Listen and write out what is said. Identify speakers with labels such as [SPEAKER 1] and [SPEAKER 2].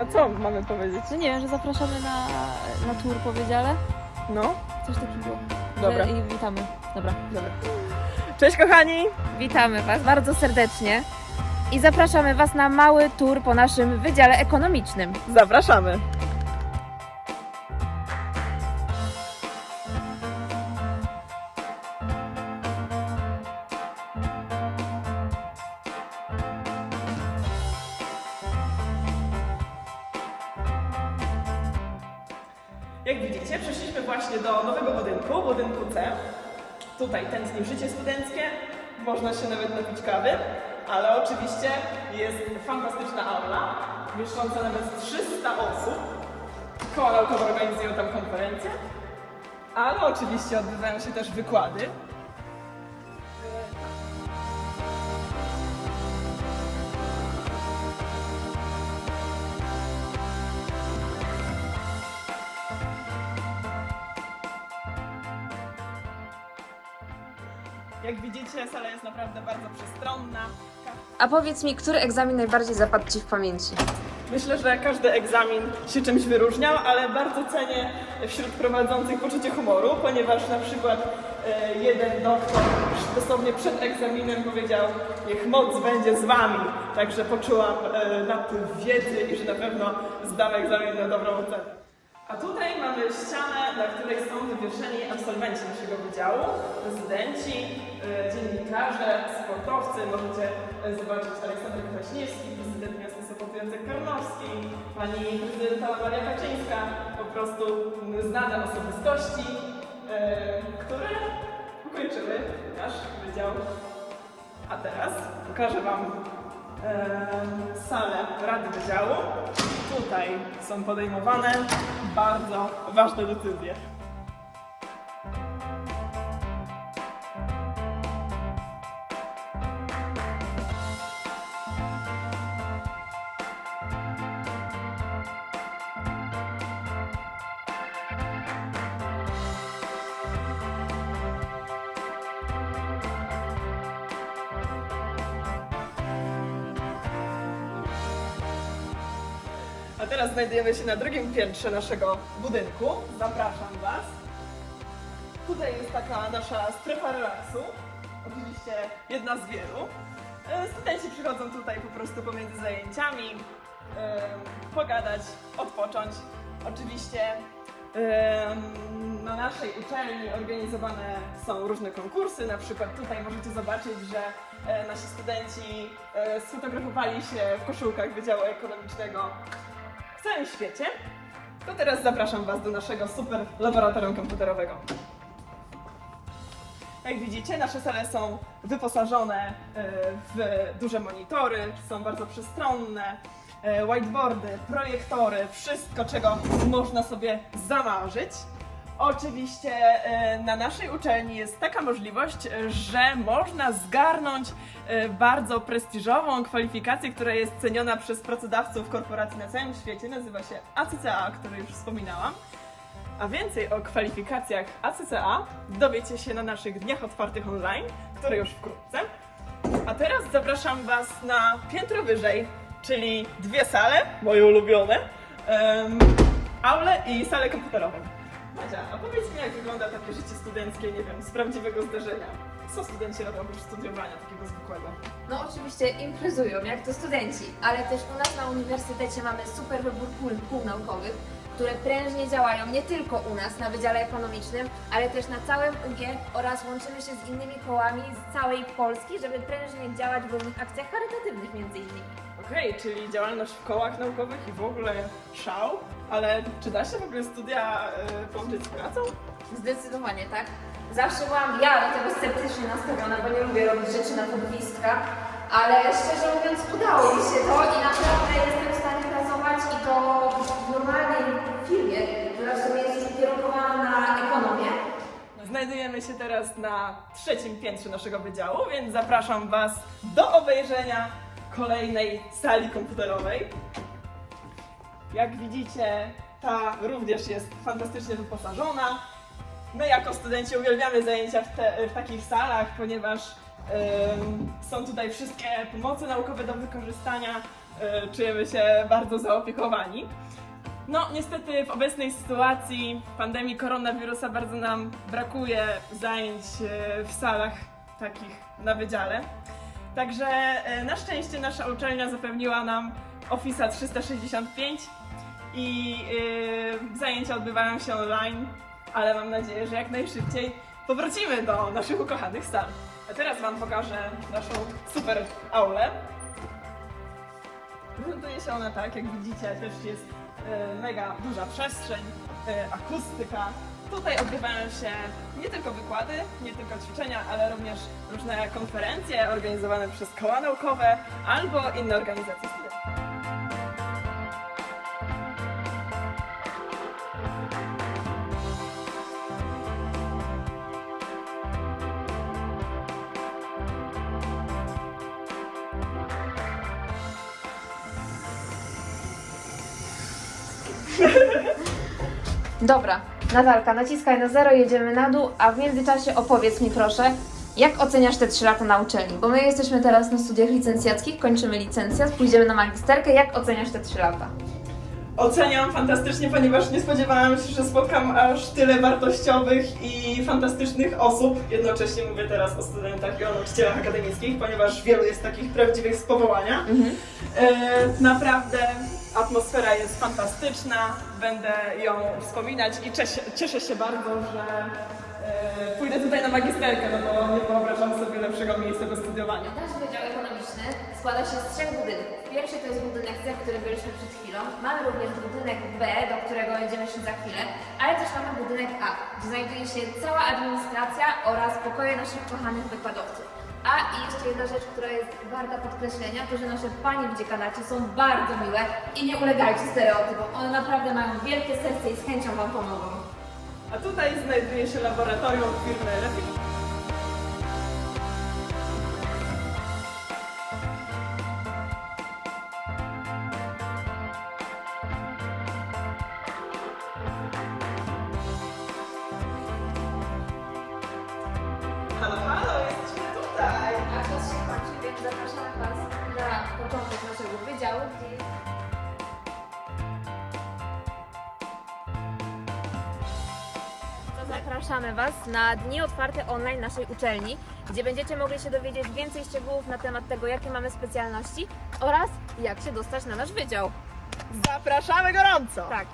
[SPEAKER 1] A co mamy powiedzieć?
[SPEAKER 2] No nie wiem, że zapraszamy na, na tour po wydziale.
[SPEAKER 1] No,
[SPEAKER 2] Coś takiego.
[SPEAKER 1] Dobra.
[SPEAKER 2] I witamy. Dobra.
[SPEAKER 1] dobra. Cześć kochani!
[SPEAKER 2] Witamy Was bardzo serdecznie i zapraszamy Was na mały tour po naszym wydziale ekonomicznym.
[SPEAKER 1] Zapraszamy! Jak widzicie, przeszliśmy właśnie do nowego budynku, budynku C. Tutaj tętni życie studenckie, można się nawet napić kawy, ale oczywiście jest fantastyczna aula, mieszcząca nawet 300 osób. Naukowe organizują tam konferencje, ale oczywiście odbywają się też wykłady. Jak widzicie, sala jest naprawdę bardzo przestronna.
[SPEAKER 3] A powiedz mi, który egzamin najbardziej zapadł Ci w pamięci?
[SPEAKER 1] Myślę, że każdy egzamin się czymś wyróżniał, ale bardzo cenię wśród prowadzących poczucie humoru, ponieważ na przykład e, jeden doktor dosłownie przed egzaminem powiedział niech moc będzie z wami, także poczułam e, napływ wiedzy i że na pewno zdam egzamin na dobrą ocenę. A tutaj mamy ścianę, na której są wywieszeni absolwenci naszego wydziału, rezydenci, e, dziennikarze, sportowcy. Możecie e, zobaczyć Aleksander Kwaśniewski, prezydent miasta Sopotu Jacek Karnowski, pani prezydenta Maria Kaczyńska, po prostu znane osobistości, e, które ukończyły nasz wydział. A teraz pokażę Wam salę Rady Wydziału. Tutaj są podejmowane bardzo ważne decyzje. A teraz znajdujemy się na drugim piętrze naszego budynku. Zapraszam Was. Tutaj jest taka nasza strefa relaksu. Oczywiście jedna z wielu. E, Studenci przychodzą tutaj po prostu pomiędzy zajęciami, pogadać, odpocząć. Oczywiście na naszej uczelni organizowane są różne konkursy. Na przykład tutaj możecie zobaczyć, że e, nasi studenci e, sfotografowali się w koszulkach Wydziału Ekonomicznego w całym świecie, to teraz zapraszam Was do naszego super laboratorium komputerowego. Jak widzicie, nasze sale są wyposażone e, w duże monitory, są bardzo przestronne, e, whiteboardy, projektory, wszystko, czego można sobie zamarzyć. Oczywiście e, na naszej uczelni jest taka możliwość, e, że można zgarnąć e, bardzo prestiżową kwalifikację, która jest ceniona przez pracodawców korporacji na całym świecie. Nazywa się ACCA, o której już wspominałam. A więcej o kwalifikacjach ACCA dowiecie się na naszych dniach otwartych online, które już wkrótce. A teraz zapraszam Was na piętro wyżej, czyli dwie sale, moje ulubione, em, aulę i salę komputerową. Madzia, a powiedz mi, jak wygląda takie życie studenckie, nie wiem, z prawdziwego zdarzenia. Co studenci robią oprócz studiowania takiego zwykłego?
[SPEAKER 3] No oczywiście imprezują, jak to studenci, ale też u nas na uniwersytecie mamy super wybór kół, kół naukowych, które prężnie działają nie tylko u nas na Wydziale Ekonomicznym, ale też na całym UG oraz łączymy się z innymi kołami z całej Polski, żeby prężnie działać w różnych akcjach charytatywnych między innymi.
[SPEAKER 1] Okej, czyli działalność w kołach naukowych i w ogóle szał, ale czy da się w ogóle studia y, połączyć z pracą?
[SPEAKER 3] Zdecydowanie, tak? Zawsze byłam ja do tego sceptycznie nastawiona, bo nie lubię robić rzeczy na podwiska, ale szczerze mówiąc udało mi się to i naprawdę jestem w stanie pracować i to w normalnej firmie, która w sumie jest ukierunkowana na ekonomię.
[SPEAKER 1] Znajdujemy się teraz na trzecim piętrze naszego wydziału, więc zapraszam Was do obejrzenia kolejnej sali komputerowej. Jak widzicie, ta również jest fantastycznie wyposażona. My jako studenci uwielbiamy zajęcia w, te, w takich salach, ponieważ Są tutaj wszystkie pomoce naukowe do wykorzystania. y, Czujemy się bardzo zaopiekowani. No, niestety w obecnej sytuacji pandemii koronawirusa bardzo nam brakuje zajęć y, w salach takich na wydziale. Także y, na szczęście nasza uczelnia zapewniła nam Office 365 i y, zajęcia odbywają się online, ale mam nadzieję, że jak najszybciej powrócimy do naszych ukochanych sal. A teraz Wam pokażę naszą super aulę. Prezentuje się ona tak, jak widzicie, też jest e, mega duża przestrzeń, e, akustyka. Tutaj odbywają się nie tylko wykłady, nie tylko ćwiczenia, ale również różne konferencje organizowane przez koła naukowe albo inne organizacje.
[SPEAKER 3] Dobra, Natalka, naciskaj na zero, jedziemy na dół, a w międzyczasie opowiedz mi proszę, jak oceniasz te 3 lata na uczelni? Bo my jesteśmy teraz na studiach licencjackich, kończymy licencjat, pójdziemy na magisterkę. Jak oceniasz te 3 lata?
[SPEAKER 1] Oceniam fantastycznie, ponieważ nie spodziewałam się, że spotkam aż tyle wartościowych i fantastycznych osób. Jednocześnie mówię teraz o studentach i o nauczycielach akademickich, ponieważ wielu jest takich prawdziwych z powołania. E, naprawdę atmosfera jest fantastyczna, będę ją wspominać i cieszę, się bardzo, że e, pójdę tutaj na magisterkę, no bo nie wyobrażam sobie lepszego miejsca do studiowania.
[SPEAKER 3] Nasz Wydział Ekonomiczny składa się z trzech budynków. Pierwszy to jest budynek C, który byliśmy przed chwilą. Mamy również budynek B, do którego będziemy szli za chwilę, ale też mamy budynek A, gdzie znajduje się cała administracja oraz pokoje naszych kochanych wykładowców. A i jeszcze jedna rzecz, która jest warta podkreślenia, to że nasze panie w dziekanacie są bardzo miłe i nie ulegajcie stereotypom. One naprawdę mają wielkie serce i z chęcią Wam pomogą.
[SPEAKER 1] A tutaj znajduje się laboratorium firmy Refit. Halo, halo,
[SPEAKER 3] zapraszamy Was na początek naszego wydziału, gdzie jest
[SPEAKER 2] zapraszamy Was na dni otwarte online naszej uczelni, gdzie będziecie mogli się dowiedzieć więcej szczegółów na temat tego, jakie mamy specjalności oraz jak się dostać na nasz wydział.
[SPEAKER 1] Zapraszamy gorąco!
[SPEAKER 2] Tak,